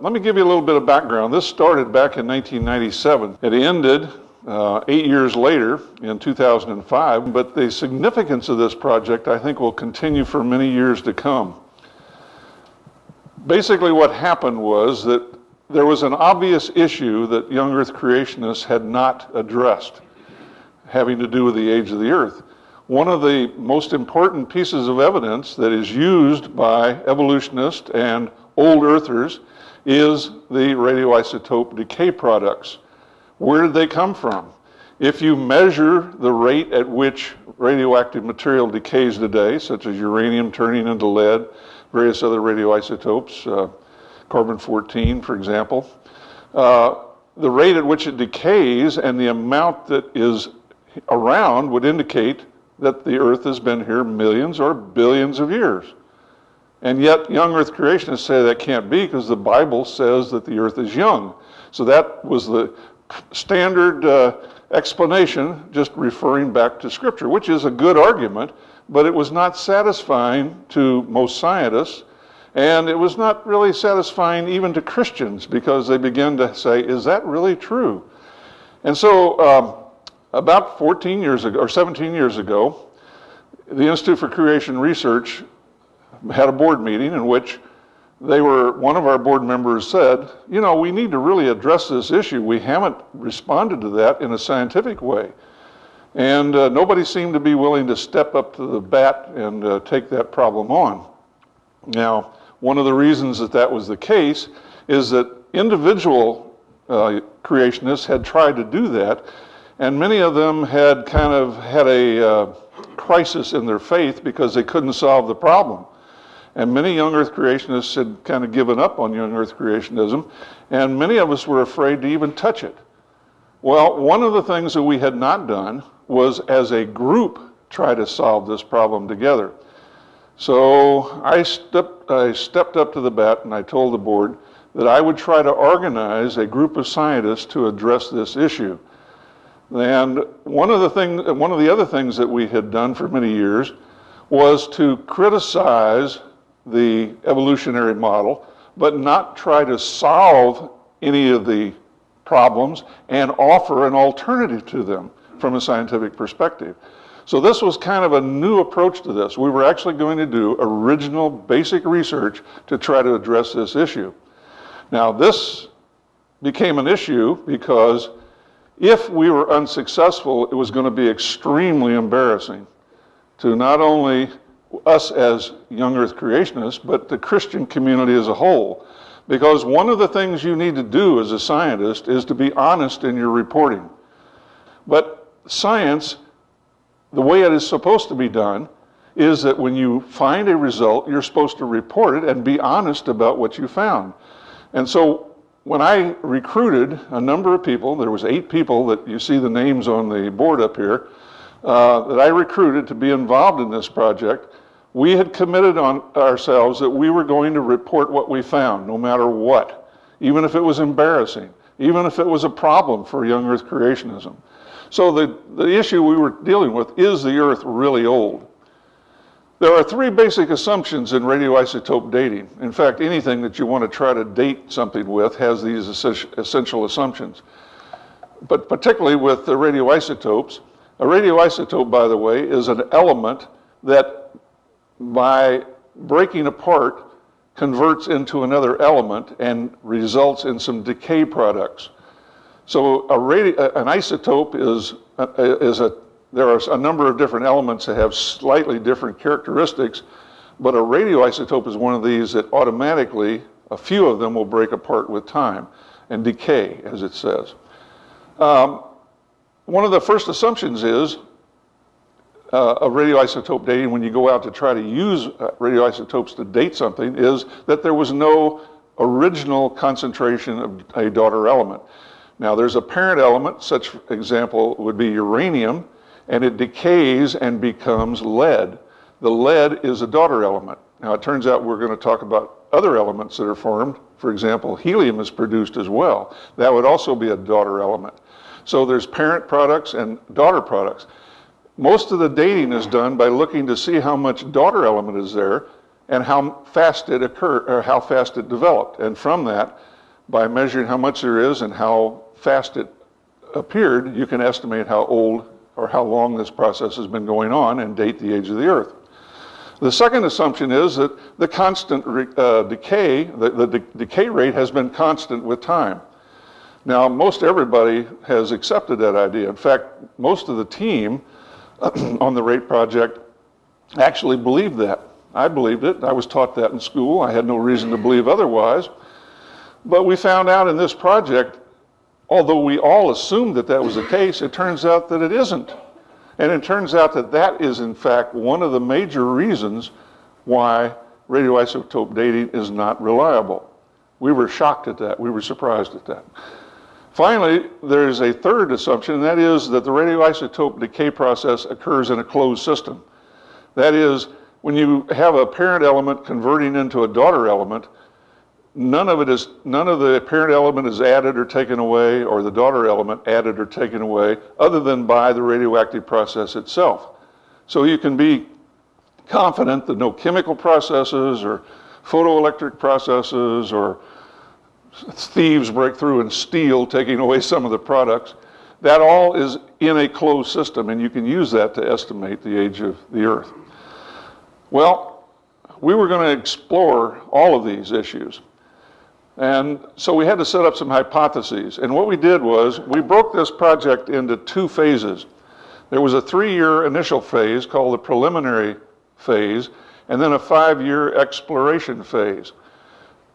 Let me give you a little bit of background. This started back in 1997. It ended uh, eight years later in 2005, but the significance of this project I think will continue for many years to come. Basically what happened was that there was an obvious issue that young earth creationists had not addressed having to do with the age of the earth. One of the most important pieces of evidence that is used by evolutionists and old earthers is the radioisotope decay products. Where did they come from? If you measure the rate at which radioactive material decays today, such as uranium turning into lead, various other radioisotopes, uh, carbon-14, for example, uh, the rate at which it decays and the amount that is around would indicate that the Earth has been here millions or billions of years. And yet, young earth creationists say that can't be because the Bible says that the earth is young. So that was the standard uh, explanation, just referring back to Scripture, which is a good argument, but it was not satisfying to most scientists. And it was not really satisfying even to Christians because they began to say, is that really true? And so, um, about 14 years ago, or 17 years ago, the Institute for Creation Research had a board meeting in which they were, one of our board members said, you know, we need to really address this issue. We haven't responded to that in a scientific way. And uh, nobody seemed to be willing to step up to the bat and uh, take that problem on. Now, one of the reasons that that was the case is that individual uh, creationists had tried to do that, and many of them had kind of had a uh, crisis in their faith because they couldn't solve the problem. And many young earth creationists had kind of given up on young earth creationism, and many of us were afraid to even touch it. Well, one of the things that we had not done was as a group try to solve this problem together. So I stepped, I stepped up to the bat and I told the board that I would try to organize a group of scientists to address this issue. And one of the thing, one of the other things that we had done for many years was to criticize the evolutionary model, but not try to solve any of the problems and offer an alternative to them from a scientific perspective. So this was kind of a new approach to this. We were actually going to do original basic research to try to address this issue. Now this became an issue because if we were unsuccessful, it was going to be extremely embarrassing to not only us as young earth creationists, but the Christian community as a whole. Because one of the things you need to do as a scientist is to be honest in your reporting. But science, the way it is supposed to be done, is that when you find a result, you're supposed to report it and be honest about what you found. And so when I recruited a number of people, there was eight people that you see the names on the board up here, uh, that I recruited to be involved in this project, we had committed on ourselves that we were going to report what we found, no matter what, even if it was embarrassing, even if it was a problem for young earth creationism. So the, the issue we were dealing with, is the earth really old? There are three basic assumptions in radioisotope dating. In fact, anything that you want to try to date something with has these essential assumptions. But particularly with the radioisotopes, a radioisotope, by the way, is an element that by breaking apart converts into another element and results in some decay products. So a an isotope is, uh, is a, there are a number of different elements that have slightly different characteristics, but a radioisotope is one of these that automatically, a few of them will break apart with time and decay, as it says. Um, one of the first assumptions is uh, of radioisotope dating when you go out to try to use uh, radioisotopes to date something is that there was no original concentration of a daughter element. Now there's a parent element, such example would be uranium, and it decays and becomes lead. The lead is a daughter element. Now it turns out we're going to talk about other elements that are formed. For example, helium is produced as well. That would also be a daughter element. So there's parent products and daughter products. Most of the dating is done by looking to see how much daughter element is there and how fast it occurred, or how fast it developed. And from that, by measuring how much there is and how fast it appeared, you can estimate how old or how long this process has been going on and date the age of the Earth. The second assumption is that the constant uh, decay, the, the de decay rate has been constant with time. Now, most everybody has accepted that idea. In fact, most of the team on the rate project actually believed that. I believed it. I was taught that in school. I had no reason to believe otherwise. But we found out in this project, although we all assumed that that was the case, it turns out that it isn't. And it turns out that that is, in fact, one of the major reasons why radioisotope dating is not reliable. We were shocked at that. We were surprised at that. Finally, there's a third assumption, and that is that the radioisotope decay process occurs in a closed system. That is, when you have a parent element converting into a daughter element, none of it is none of the parent element is added or taken away or the daughter element added or taken away other than by the radioactive process itself so you can be confident that no chemical processes or photoelectric processes or thieves break through and steal taking away some of the products that all is in a closed system and you can use that to estimate the age of the earth well we were going to explore all of these issues and so we had to set up some hypotheses. And what we did was we broke this project into two phases. There was a three-year initial phase called the preliminary phase, and then a five-year exploration phase.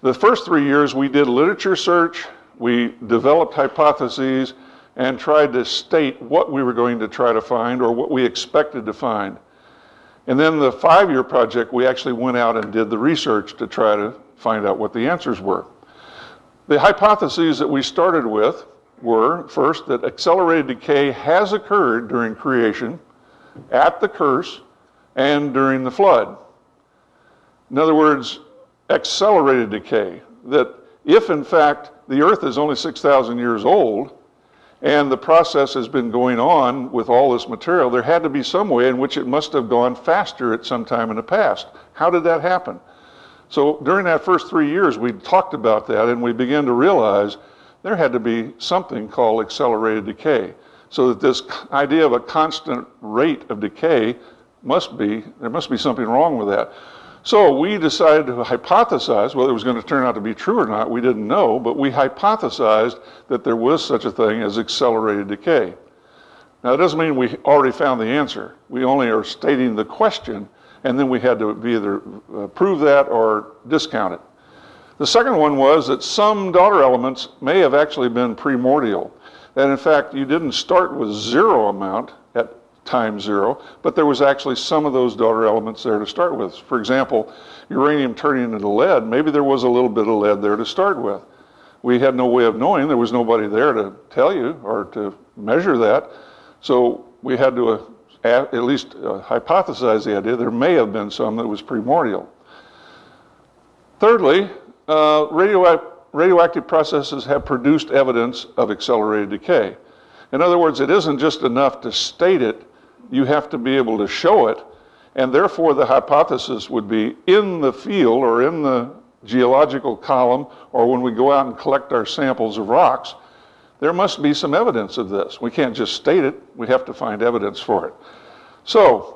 The first three years we did literature search, we developed hypotheses, and tried to state what we were going to try to find or what we expected to find. And then the five-year project, we actually went out and did the research to try to find out what the answers were. The hypotheses that we started with were first that accelerated decay has occurred during creation, at the curse, and during the flood. In other words, accelerated decay. That if in fact the earth is only 6,000 years old and the process has been going on with all this material, there had to be some way in which it must have gone faster at some time in the past. How did that happen? So during that first three years, we talked about that and we began to realize there had to be something called accelerated decay. So that this idea of a constant rate of decay must be, there must be something wrong with that. So we decided to hypothesize, whether it was going to turn out to be true or not, we didn't know, but we hypothesized that there was such a thing as accelerated decay. Now, it doesn't mean we already found the answer. We only are stating the question and then we had to either uh, prove that or discount it. The second one was that some daughter elements may have actually been primordial. That in fact, you didn't start with zero amount at time zero, but there was actually some of those daughter elements there to start with. For example, uranium turning into lead, maybe there was a little bit of lead there to start with. We had no way of knowing, there was nobody there to tell you or to measure that. So we had to uh, at, at least uh, hypothesize the idea there may have been some that was primordial. Thirdly, uh, radioactive processes have produced evidence of accelerated decay. In other words, it isn't just enough to state it, you have to be able to show it, and therefore the hypothesis would be in the field or in the geological column or when we go out and collect our samples of rocks, there must be some evidence of this. We can't just state it, we have to find evidence for it. So,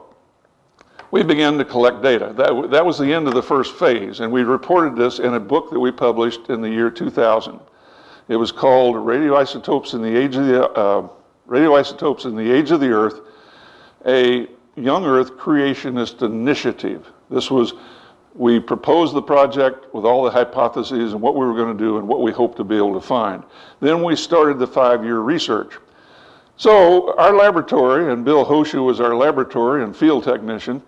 we began to collect data. That, that was the end of the first phase, and we reported this in a book that we published in the year 2000. It was called Radioisotopes and the Age of the, uh, Radioisotopes and the Age of the Earth, a Young Earth Creationist Initiative. This was we proposed the project with all the hypotheses and what we were going to do and what we hoped to be able to find. Then we started the five-year research. So our laboratory, and Bill Hoesch was our laboratory and field technician,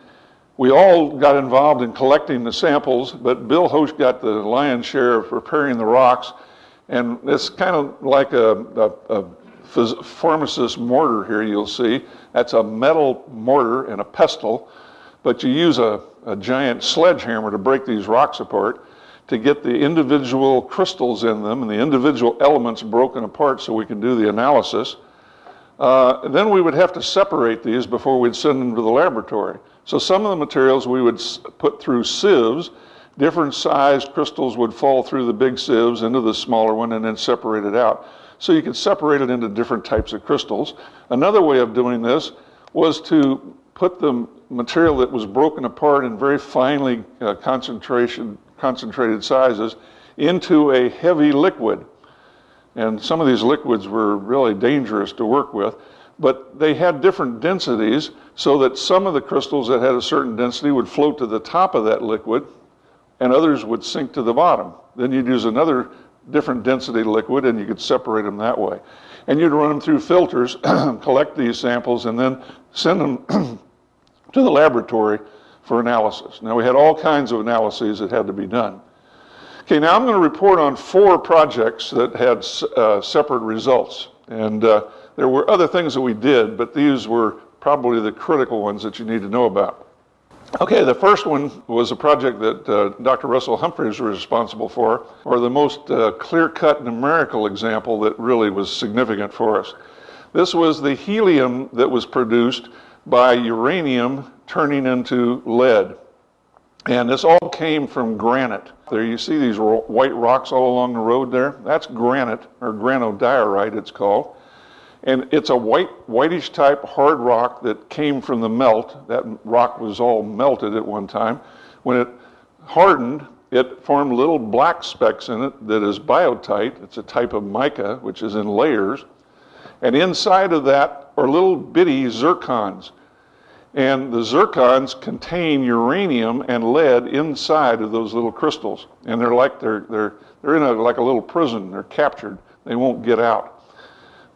we all got involved in collecting the samples, but Bill Hoesch got the lion's share of preparing the rocks. And it's kind of like a, a, a Formosus mortar here you'll see. That's a metal mortar and a pestle, but you use a a giant sledgehammer to break these rocks apart to get the individual crystals in them and the individual elements broken apart so we can do the analysis. Uh, then we would have to separate these before we'd send them to the laboratory. So some of the materials we would put through sieves. Different sized crystals would fall through the big sieves into the smaller one and then separate it out. So you could separate it into different types of crystals. Another way of doing this was to put the material that was broken apart in very finely uh, concentration, concentrated sizes into a heavy liquid. And some of these liquids were really dangerous to work with, but they had different densities so that some of the crystals that had a certain density would float to the top of that liquid and others would sink to the bottom. Then you'd use another different density liquid and you could separate them that way. And you'd run them through filters, collect these samples, and then send them to the laboratory for analysis. Now we had all kinds of analyses that had to be done. Okay, now I'm going to report on four projects that had uh, separate results. And uh, there were other things that we did, but these were probably the critical ones that you need to know about. Okay, the first one was a project that uh, Dr. Russell Humphreys was responsible for, or the most uh, clear-cut numerical example that really was significant for us. This was the helium that was produced by uranium turning into lead. And this all came from granite. There you see these white rocks all along the road there. That's granite, or granodiorite it's called. And it's a white, whitish type hard rock that came from the melt. That rock was all melted at one time. When it hardened, it formed little black specks in it that is biotite. It's a type of mica, which is in layers. And inside of that are little bitty zircons. And the zircons contain uranium and lead inside of those little crystals. And they're like, they're, they're, they're in a, like a little prison. They're captured. They won't get out.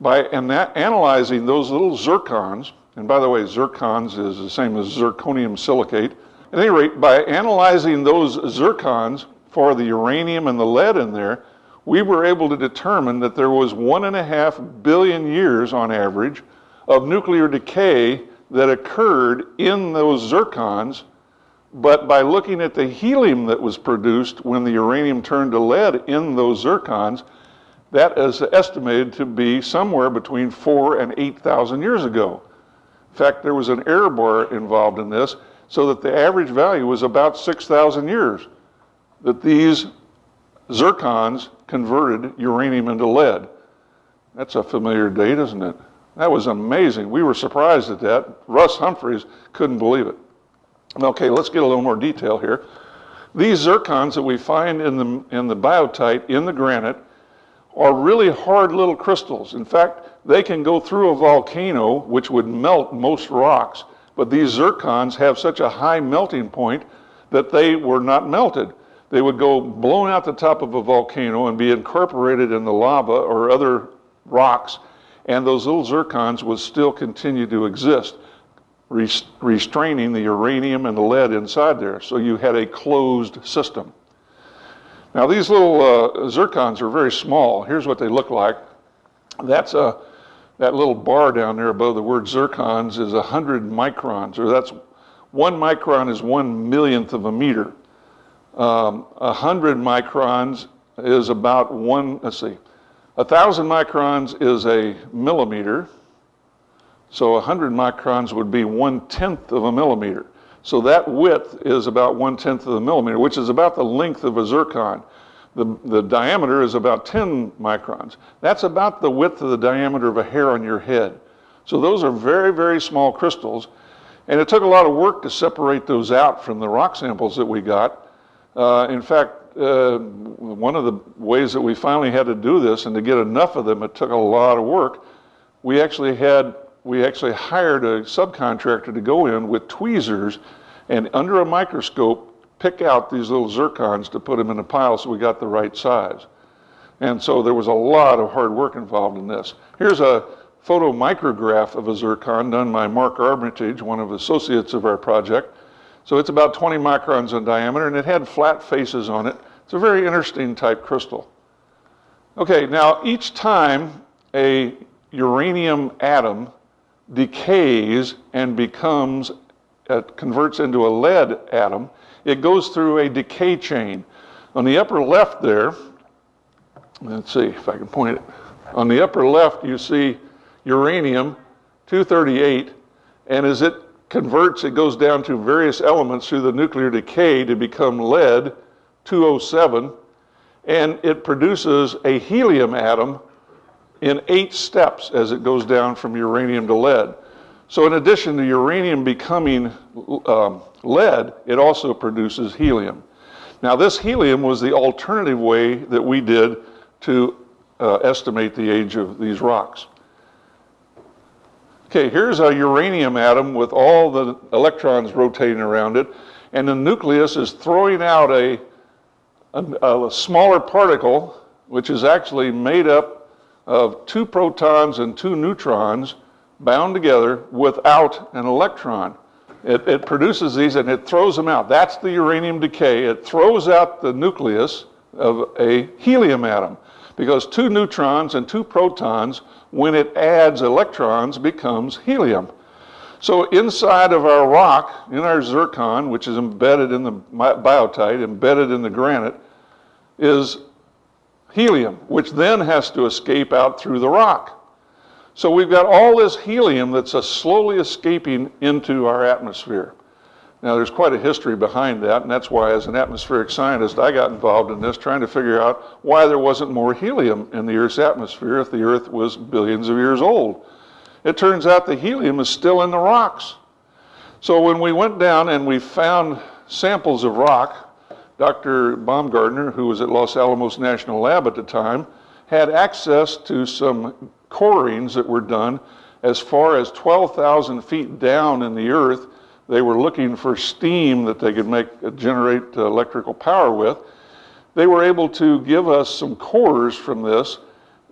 By analyzing those little zircons, and by the way, zircons is the same as zirconium silicate. At any rate, by analyzing those zircons for the uranium and the lead in there, we were able to determine that there was one and a half billion years on average of nuclear decay that occurred in those zircons, but by looking at the helium that was produced when the uranium turned to lead in those zircons, that is estimated to be somewhere between four and 8,000 years ago. In fact, there was an error bar involved in this, so that the average value was about 6,000 years that these zircons converted uranium into lead. That's a familiar date, isn't it? That was amazing. We were surprised at that. Russ Humphreys couldn't believe it. Okay, let's get a little more detail here. These zircons that we find in the, in the biotite, in the granite, are really hard little crystals. In fact, they can go through a volcano, which would melt most rocks, but these zircons have such a high melting point that they were not melted. They would go blown out the top of a volcano and be incorporated in the lava or other rocks and those little zircons would still continue to exist, restraining the uranium and the lead inside there. So you had a closed system. Now these little uh, zircons are very small. Here's what they look like. That's a, that little bar down there above the word zircons is 100 microns, or that's one micron is one millionth of a meter. Um, 100 microns is about one, let's see, a thousand microns is a millimeter, so 100 microns would be one tenth of a millimeter. So that width is about one tenth of a millimeter, which is about the length of a zircon. The, the diameter is about 10 microns. That's about the width of the diameter of a hair on your head. So those are very, very small crystals. And it took a lot of work to separate those out from the rock samples that we got. Uh, in fact, uh, one of the ways that we finally had to do this and to get enough of them, it took a lot of work. We actually had, we actually hired a subcontractor to go in with tweezers and under a microscope pick out these little zircons to put them in a pile so we got the right size. And so there was a lot of hard work involved in this. Here's a photomicrograph of a zircon done by Mark Armitage, one of the associates of our project. So it's about 20 microns in diameter and it had flat faces on it. It's a very interesting type crystal. Okay, now each time a uranium atom decays and becomes, it converts into a lead atom, it goes through a decay chain. On the upper left there, let's see if I can point it. On the upper left, you see uranium 238, and as it converts, it goes down to various elements through the nuclear decay to become lead 207, and it produces a helium atom in eight steps as it goes down from uranium to lead. So in addition to uranium becoming um, lead, it also produces helium. Now this helium was the alternative way that we did to uh, estimate the age of these rocks. Okay, here's a uranium atom with all the electrons rotating around it, and the nucleus is throwing out a, a, a smaller particle, which is actually made up of two protons and two neutrons bound together without an electron. It, it, produces these and it throws them out. That's the uranium decay. It throws out the nucleus of a helium atom because two neutrons and two protons, when it adds electrons, becomes helium. So inside of our rock, in our zircon, which is embedded in the biotite, embedded in the granite, is helium, which then has to escape out through the rock. So we've got all this helium that's slowly escaping into our atmosphere. Now, there's quite a history behind that, and that's why, as an atmospheric scientist, I got involved in this, trying to figure out why there wasn't more helium in the Earth's atmosphere if the Earth was billions of years old. It turns out the helium is still in the rocks. So when we went down and we found samples of rock, Dr. Baumgardner, who was at Los Alamos National Lab at the time, had access to some corings that were done as far as 12,000 feet down in the earth. They were looking for steam that they could make uh, generate uh, electrical power with. They were able to give us some cores from this,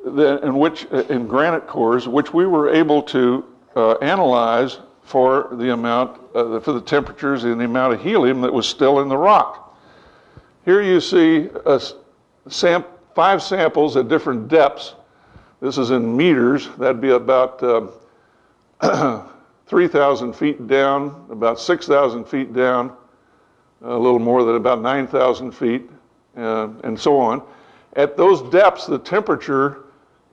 in which uh, in granite cores, which we were able to uh, analyze for the amount, uh, for the temperatures and the amount of helium that was still in the rock. Here you see sam five samples at different depths this is in meters. That'd be about uh, 3,000 feet down, about 6,000 feet down, a little more than about 9,000 feet, uh, and so on. At those depths, the temperature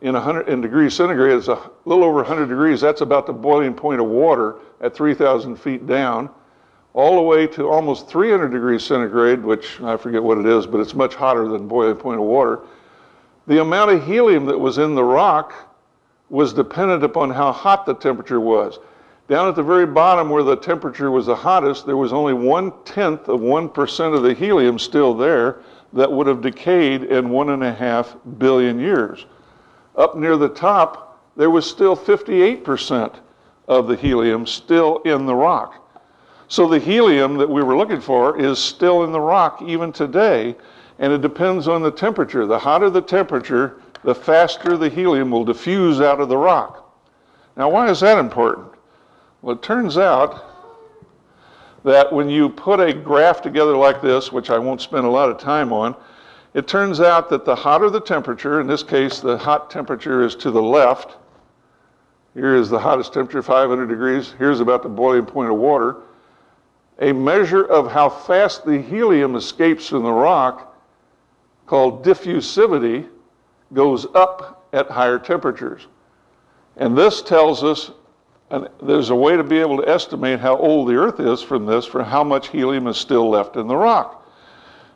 in, 100, in degrees centigrade is a little over 100 degrees. That's about the boiling point of water at 3,000 feet down, all the way to almost 300 degrees centigrade, which I forget what it is, but it's much hotter than boiling point of water. The amount of helium that was in the rock was dependent upon how hot the temperature was. Down at the very bottom where the temperature was the hottest, there was only one tenth of 1% of the helium still there that would have decayed in one and a half billion years. Up near the top, there was still 58% of the helium still in the rock. So the helium that we were looking for is still in the rock even today, and it depends on the temperature. The hotter the temperature, the faster the helium will diffuse out of the rock. Now, why is that important? Well, it turns out that when you put a graph together like this, which I won't spend a lot of time on, it turns out that the hotter the temperature, in this case, the hot temperature is to the left. Here is the hottest temperature, 500 degrees. Here's about the boiling point of water. A measure of how fast the helium escapes from the rock called diffusivity goes up at higher temperatures. And this tells us and there's a way to be able to estimate how old the Earth is from this for how much helium is still left in the rock.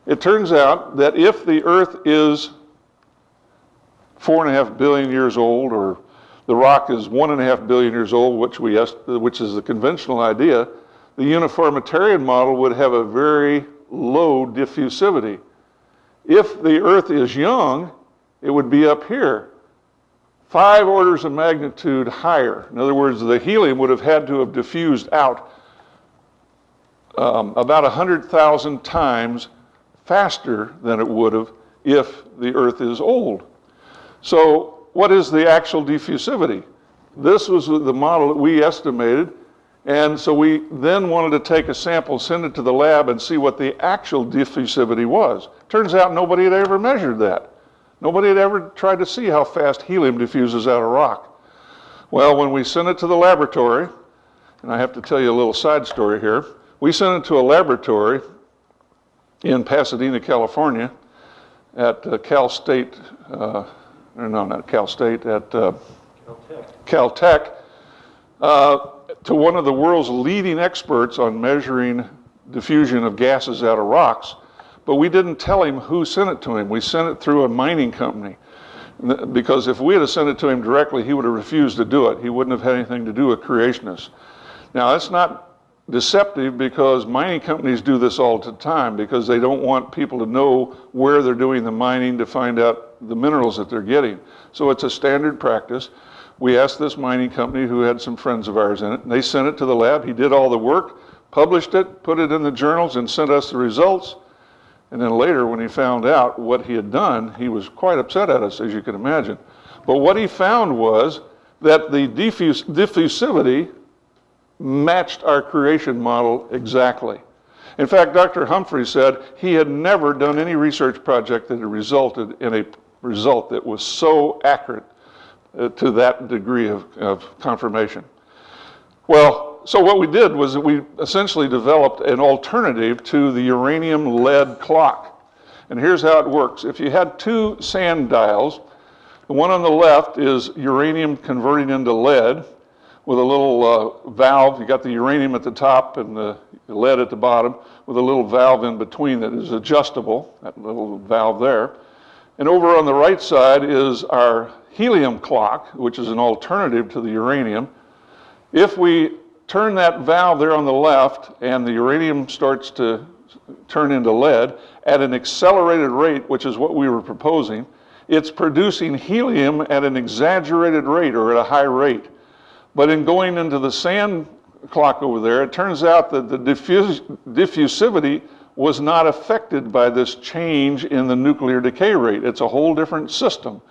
It turns out that if the Earth is four and a half billion years old, or the rock is one and a half billion years old, which, we, which is the conventional idea, the uniformitarian model would have a very low diffusivity. If the Earth is young, it would be up here, five orders of magnitude higher. In other words, the helium would have had to have diffused out um, about 100,000 times faster than it would have if the Earth is old. So, what is the actual diffusivity? This was the model that we estimated and so we then wanted to take a sample, send it to the lab, and see what the actual diffusivity was. Turns out nobody had ever measured that. Nobody had ever tried to see how fast helium diffuses out of rock. Well, when we sent it to the laboratory, and I have to tell you a little side story here, we sent it to a laboratory in Pasadena, California, at uh, Cal State, uh, no, not Cal State, at uh, Caltech, uh, to one of the world's leading experts on measuring diffusion of gases out of rocks, but we didn't tell him who sent it to him. We sent it through a mining company. Because if we had sent it to him directly, he would have refused to do it. He wouldn't have had anything to do with creationists. Now, that's not deceptive because mining companies do this all the time because they don't want people to know where they're doing the mining to find out the minerals that they're getting. So it's a standard practice. We asked this mining company who had some friends of ours in it, and they sent it to the lab. He did all the work, published it, put it in the journals, and sent us the results. And then later, when he found out what he had done, he was quite upset at us, as you can imagine. But what he found was that the diffus diffusivity matched our creation model exactly. In fact, Dr. Humphrey said he had never done any research project that had resulted in a result that was so accurate uh, to that degree of, of confirmation. Well, so what we did was that we essentially developed an alternative to the uranium lead clock. And here's how it works. If you had two sand dials, the one on the left is uranium converting into lead with a little uh, valve. You got the uranium at the top and the lead at the bottom with a little valve in between that is adjustable, that little valve there. And over on the right side is our helium clock, which is an alternative to the uranium. If we turn that valve there on the left and the uranium starts to turn into lead at an accelerated rate, which is what we were proposing, it's producing helium at an exaggerated rate or at a high rate. But in going into the sand clock over there, it turns out that the diffus diffusivity was not affected by this change in the nuclear decay rate. It's a whole different system.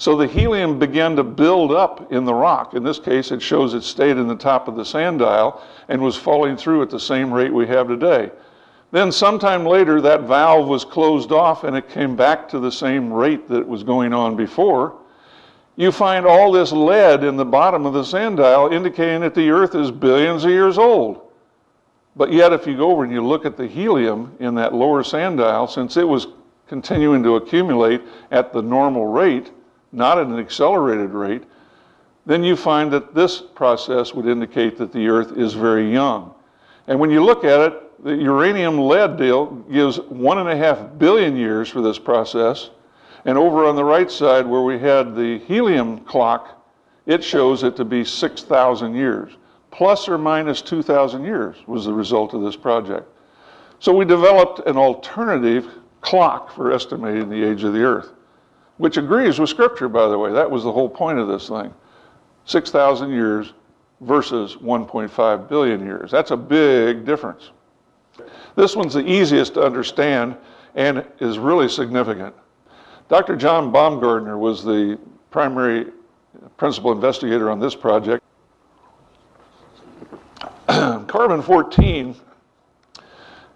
So the helium began to build up in the rock. In this case, it shows it stayed in the top of the sand dial and was falling through at the same rate we have today. Then sometime later, that valve was closed off and it came back to the same rate that was going on before. You find all this lead in the bottom of the sand dial indicating that the Earth is billions of years old. But yet, if you go over and you look at the helium in that lower sand dial, since it was continuing to accumulate at the normal rate, not at an accelerated rate, then you find that this process would indicate that the Earth is very young. And when you look at it, the uranium lead deal gives one and a half billion years for this process. And over on the right side, where we had the helium clock, it shows it to be 6,000 years. Plus or minus 2,000 years was the result of this project. So we developed an alternative clock for estimating the age of the Earth which agrees with Scripture, by the way. That was the whole point of this thing. 6,000 years versus 1.5 billion years. That's a big difference. This one's the easiest to understand and is really significant. Dr. John Baumgardner was the primary principal investigator on this project. carbon 14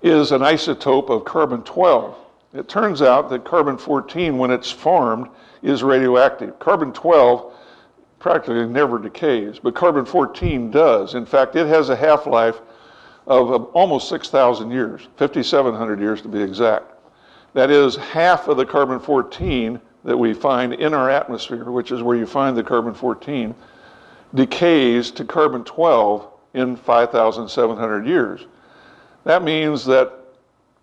is an isotope of carbon 12. It turns out that carbon-14, when it's formed, is radioactive. Carbon-12 practically never decays, but carbon-14 does. In fact, it has a half-life of almost 6,000 years, 5,700 years to be exact. That is half of the carbon-14 that we find in our atmosphere, which is where you find the carbon-14, decays to carbon-12 in 5,700 years. That means that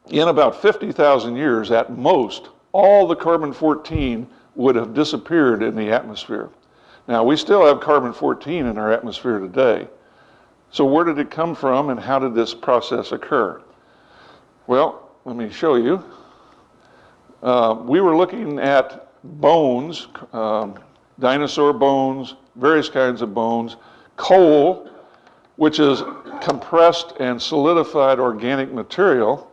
in about 50,000 years at most, all the carbon-14 would have disappeared in the atmosphere. Now, we still have carbon-14 in our atmosphere today. So where did it come from and how did this process occur? Well, let me show you. Uh, we were looking at bones, um, dinosaur bones, various kinds of bones, coal, which is compressed and solidified organic material,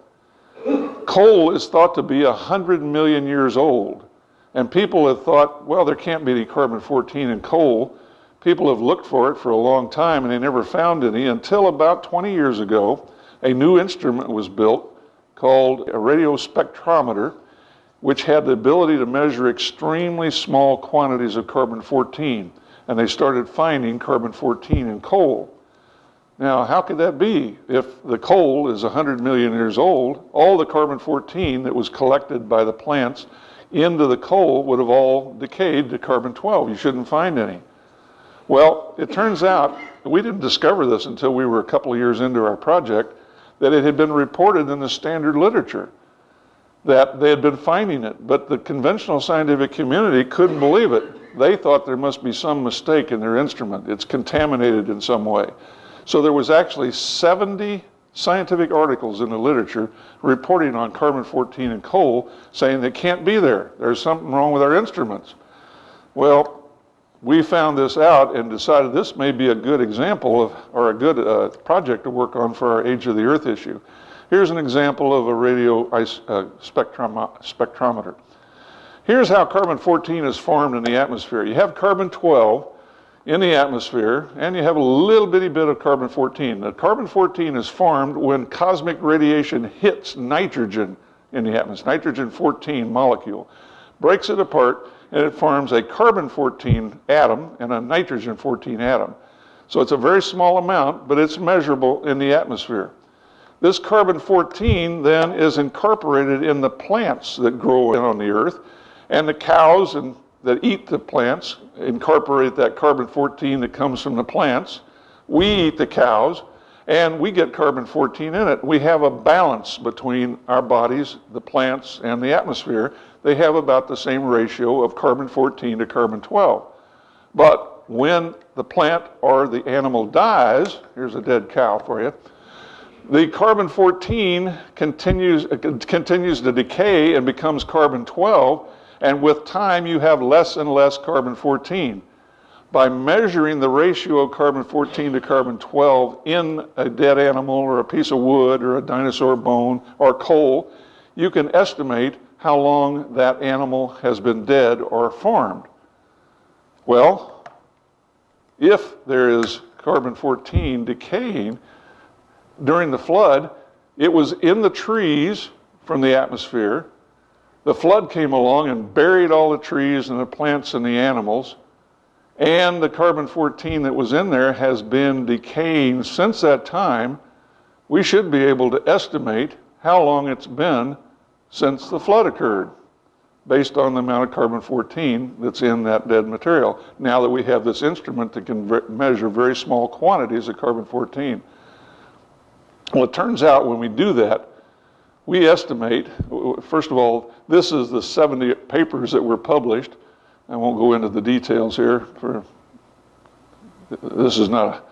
Coal is thought to be 100 million years old. And people have thought, well, there can't be any carbon 14 in coal. People have looked for it for a long time and they never found any until about 20 years ago. A new instrument was built called a radio spectrometer, which had the ability to measure extremely small quantities of carbon 14. And they started finding carbon 14 in coal. Now, how could that be? If the coal is 100 million years old, all the carbon-14 that was collected by the plants into the coal would have all decayed to carbon-12. You shouldn't find any. Well, it turns out, we didn't discover this until we were a couple of years into our project, that it had been reported in the standard literature that they had been finding it, but the conventional scientific community couldn't believe it. They thought there must be some mistake in their instrument. It's contaminated in some way. So there was actually 70 scientific articles in the literature reporting on carbon-14 and coal saying they can't be there. There's something wrong with our instruments. Well, we found this out and decided this may be a good example of, or a good uh, project to work on for our age of the earth issue. Here's an example of a radio uh, spectrum spectrometer. Here's how carbon-14 is formed in the atmosphere. You have carbon-12 in the atmosphere, and you have a little bitty bit of carbon-14. The carbon-14 is formed when cosmic radiation hits nitrogen in the atmosphere, nitrogen-14 molecule, breaks it apart, and it forms a carbon-14 atom and a nitrogen-14 atom. So it's a very small amount, but it's measurable in the atmosphere. This carbon-14 then is incorporated in the plants that grow on the earth, and the cows and, that eat the plants incorporate that carbon-14 that comes from the plants. We eat the cows, and we get carbon-14 in it. We have a balance between our bodies, the plants, and the atmosphere. They have about the same ratio of carbon-14 to carbon-12. But when the plant or the animal dies, here's a dead cow for you, the carbon-14 continues, continues to decay and becomes carbon-12, and with time you have less and less carbon-14. By measuring the ratio of carbon-14 to carbon-12 in a dead animal or a piece of wood or a dinosaur bone or coal, you can estimate how long that animal has been dead or formed. Well, if there is carbon-14 decaying, during the flood, it was in the trees from the atmosphere. The flood came along and buried all the trees and the plants and the animals. And the carbon-14 that was in there has been decaying since that time. We should be able to estimate how long it's been since the flood occurred based on the amount of carbon-14 that's in that dead material. Now that we have this instrument that can measure very small quantities of carbon-14. Well, it turns out when we do that, we estimate, first of all, this is the 70 papers that were published. I won't go into the details here for, this is not, a,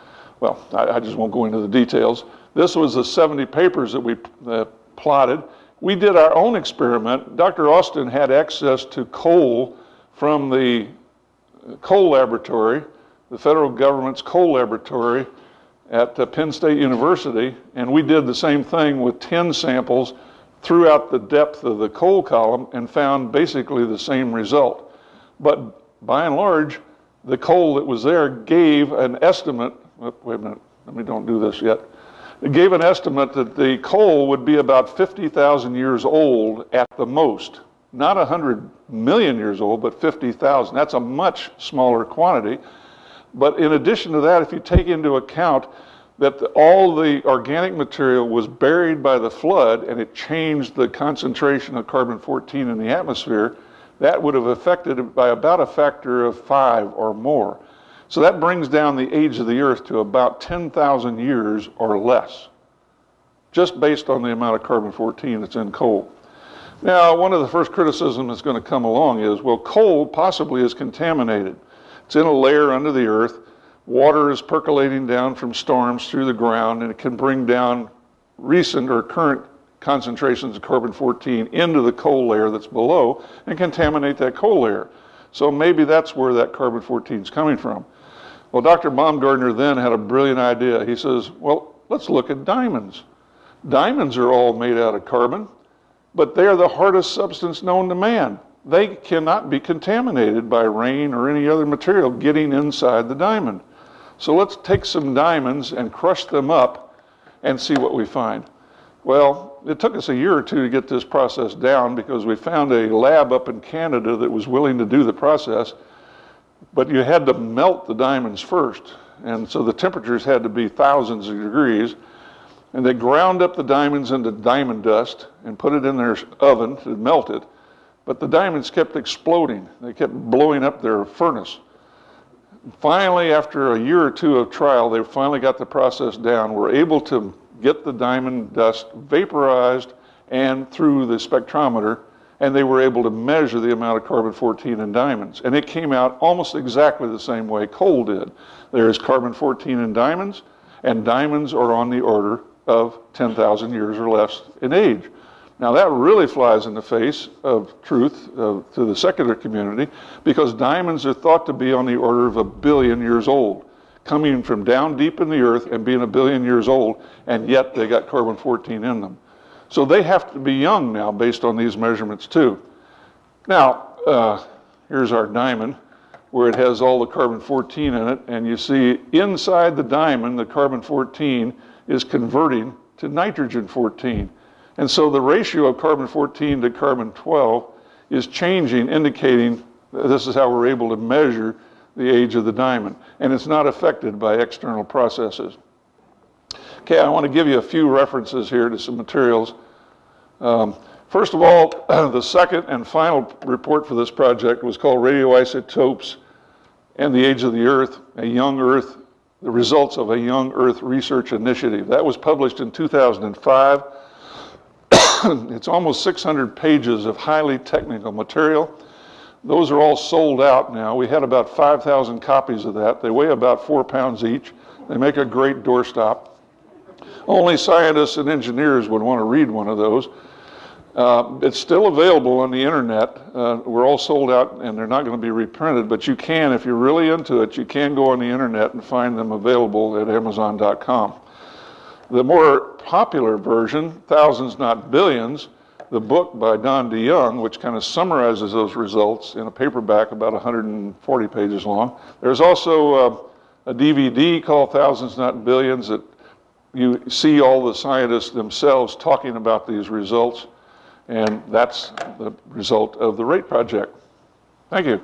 well, I, I, just won't go into the details. This was the 70 papers that we uh, plotted. We did our own experiment. Dr. Austin had access to coal from the coal laboratory, the federal government's coal laboratory, at uh, Penn State University, and we did the same thing with 10 samples throughout the depth of the coal column and found basically the same result. But by and large, the coal that was there gave an estimate, oh, wait a minute, let me don't do this yet. It gave an estimate that the coal would be about 50,000 years old at the most. Not 100 million years old, but 50,000. That's a much smaller quantity. But in addition to that, if you take into account that the, all the organic material was buried by the flood and it changed the concentration of carbon-14 in the atmosphere, that would have affected it by about a factor of five or more. So that brings down the age of the earth to about 10,000 years or less, just based on the amount of carbon-14 that's in coal. Now, one of the first criticisms that's going to come along is, well, coal possibly is contaminated. It's in a layer under the earth. Water is percolating down from storms through the ground, and it can bring down recent or current concentrations of carbon-14 into the coal layer that's below and contaminate that coal layer. So maybe that's where that carbon-14 is coming from. Well, Dr. Baumgardner then had a brilliant idea. He says, well, let's look at diamonds. Diamonds are all made out of carbon, but they are the hardest substance known to man they cannot be contaminated by rain or any other material getting inside the diamond. So let's take some diamonds and crush them up and see what we find. Well, it took us a year or two to get this process down because we found a lab up in Canada that was willing to do the process, but you had to melt the diamonds first. And so the temperatures had to be thousands of degrees. And they ground up the diamonds into diamond dust and put it in their oven to melt it. But the diamonds kept exploding. They kept blowing up their furnace. finally, after a year or two of trial, they finally got the process down, were able to get the diamond dust vaporized and through the spectrometer, and they were able to measure the amount of carbon-14 in diamonds. And it came out almost exactly the same way coal did. There is carbon-14 in diamonds, and diamonds are on the order of 10,000 years or less in age. Now that really flies in the face of truth uh, to the secular community because diamonds are thought to be on the order of a billion years old, coming from down deep in the earth and being a billion years old, and yet they got carbon-14 in them. So they have to be young now based on these measurements too. Now, uh, here's our diamond where it has all the carbon-14 in it, and you see inside the diamond, the carbon-14 is converting to nitrogen-14. And so the ratio of carbon-14 to carbon-12 is changing, indicating this is how we're able to measure the age of the diamond. And it's not affected by external processes. Okay, I want to give you a few references here to some materials. Um, first of all, the second and final report for this project was called Radioisotopes and the Age of the Earth, a Young Earth, the results of a Young Earth Research Initiative. That was published in 2005. it's almost 600 pages of highly technical material. Those are all sold out now. We had about 5,000 copies of that. They weigh about four pounds each. They make a great doorstop. Only scientists and engineers would want to read one of those. Uh, it's still available on the internet. Uh, we're all sold out and they're not going to be reprinted, but you can, if you're really into it, you can go on the internet and find them available at Amazon.com. The more popular version, Thousands Not Billions, the book by Don DeYoung, which kind of summarizes those results in a paperback about 140 pages long. There's also uh, a DVD called Thousands Not Billions that you see all the scientists themselves talking about these results, and that's the result of the RATE project. Thank you.